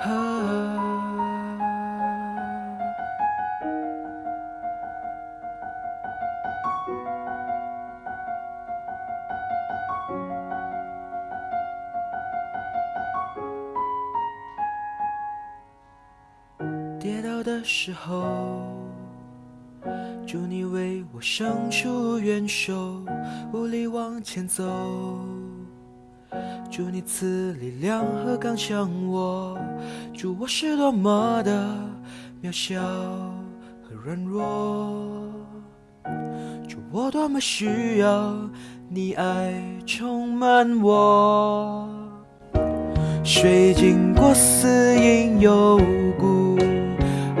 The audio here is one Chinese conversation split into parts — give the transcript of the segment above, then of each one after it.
啊，跌倒的时候，祝你为我伸出援手，无力往前走。祝你赐力量和刚强我，祝我是多么的渺小和软弱，祝我多么需要你爱充满我。水经过死荫幽谷，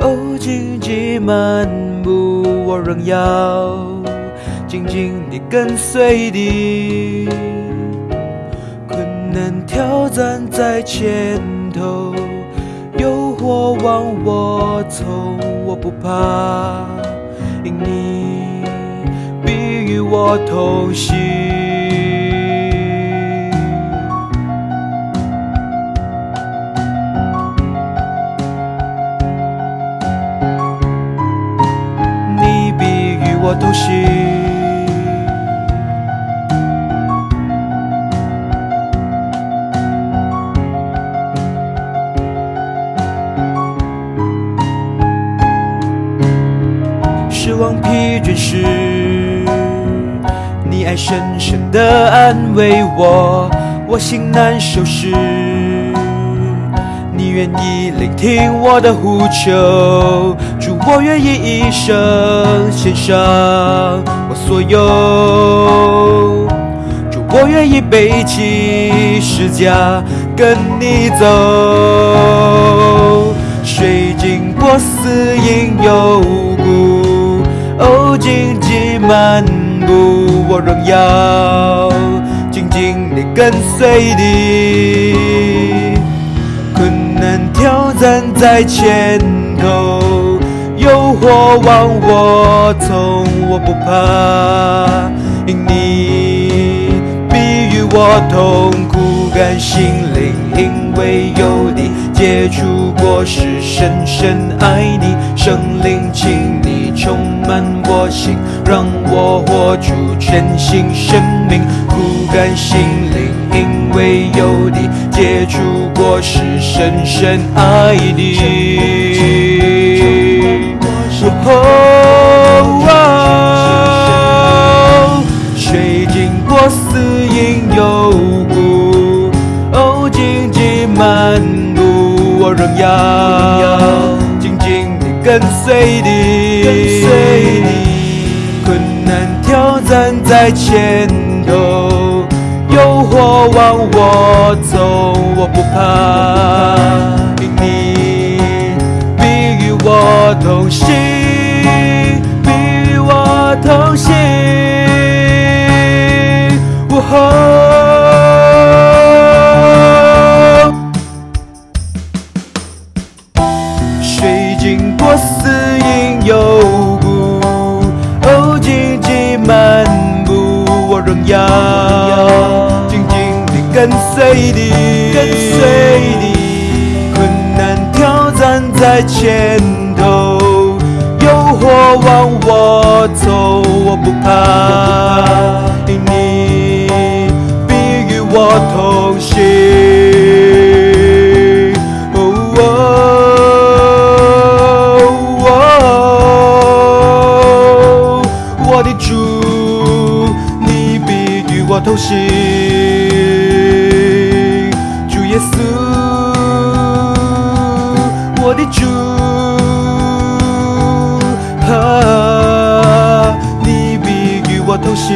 哦，荆棘漫步，我仍要紧紧地跟随你。能挑战在前头，诱惑往我冲，我不怕，你必与我同行。你必与我同行。望疲倦时，你爱深深的安慰我；我心难受时，你愿意聆听我的呼求。主，我愿意一生献上我所有。主，我愿意背起十架跟你走。水经过死荫幽谷，哦，荆棘漫步，我仍要紧紧地跟随你。困难挑战在前头，诱惑往我冲，我不怕，因你必与我同苦甘心灵，因为有你结出果实，深深爱你，圣灵，请你充满我心，让我活出全新生命，苦甘心灵，因为有你结出果实，深深爱你。哦，水经过死荫幽谷，哦，荆棘漫步，我仍要跟随你。跟随你，困难挑战在前头，诱惑往我走，我不怕，跟随你，跟随你。困难挑战在前头，诱惑往我走，我不怕，因你必与我同行。哦，我的主，你必与我同行。我的主，啊，你必与我同行，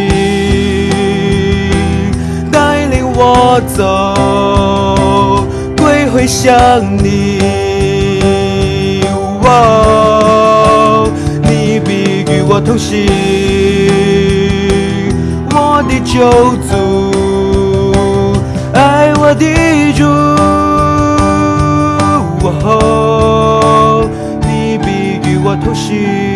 带领我走，归回向你。哦，你必与我同行，我的救主，爱我的主。哦，你必与我同行。